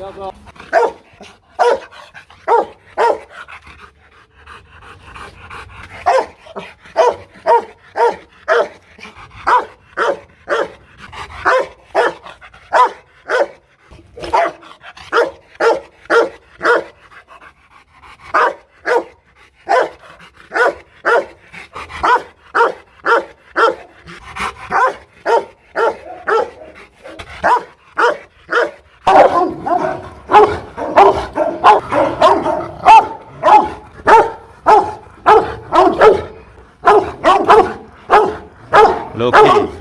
야, rồi được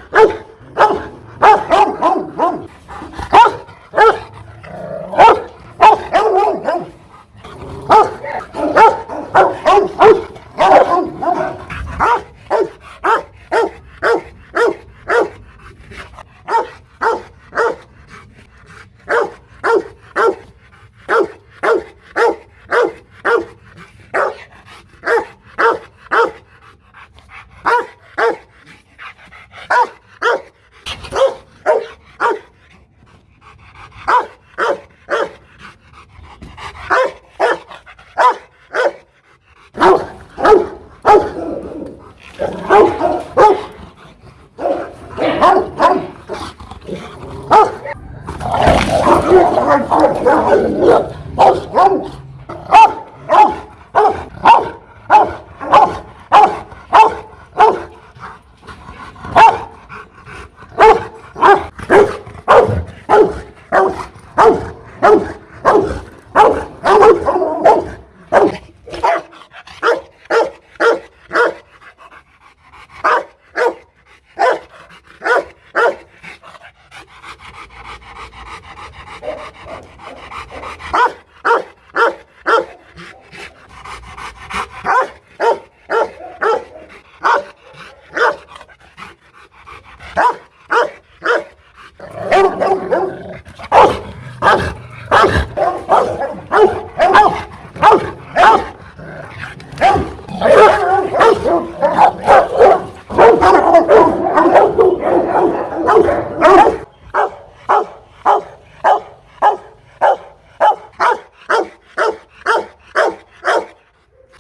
rồi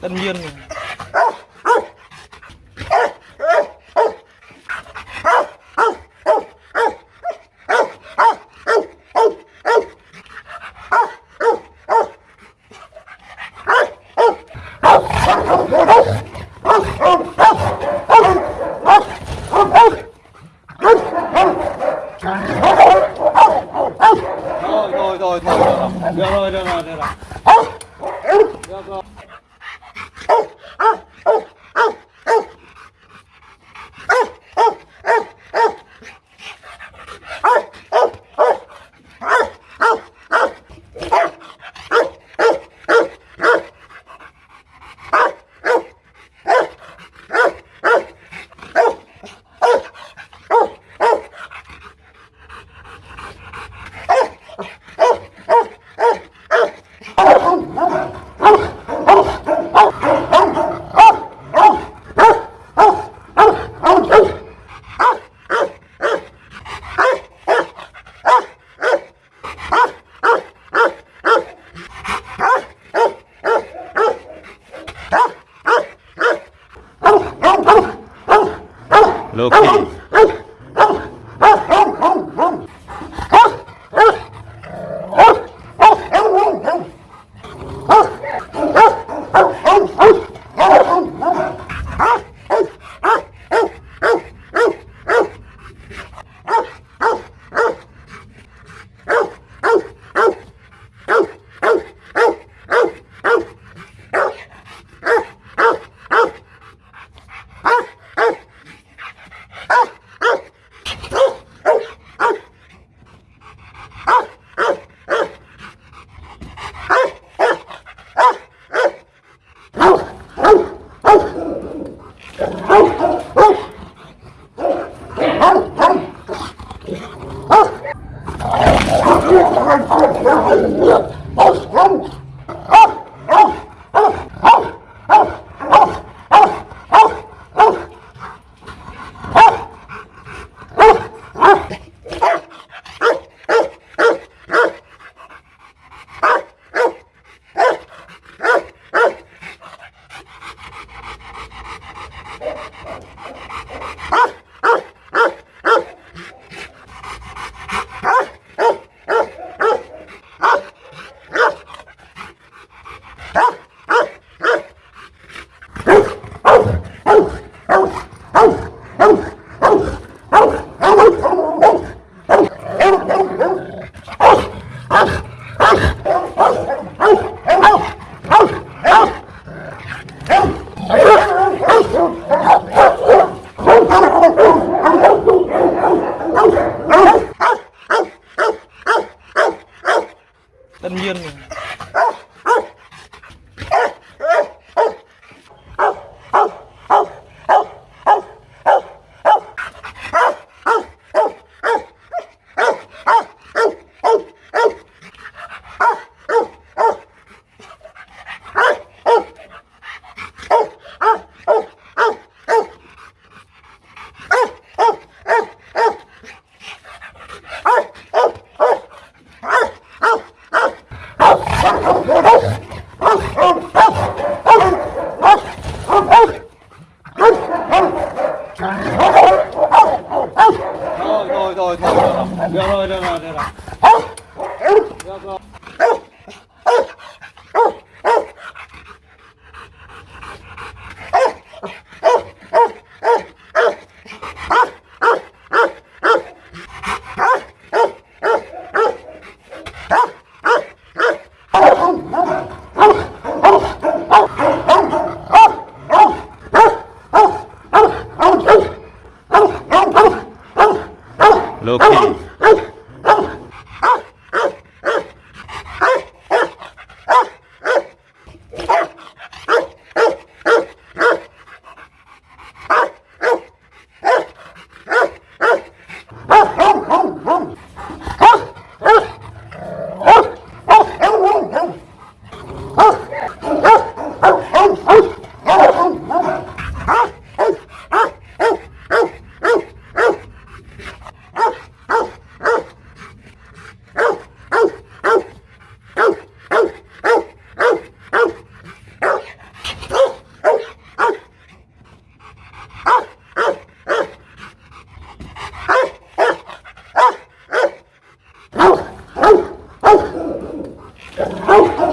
tất nhiên Oh, Come Loki. Oh, Oh,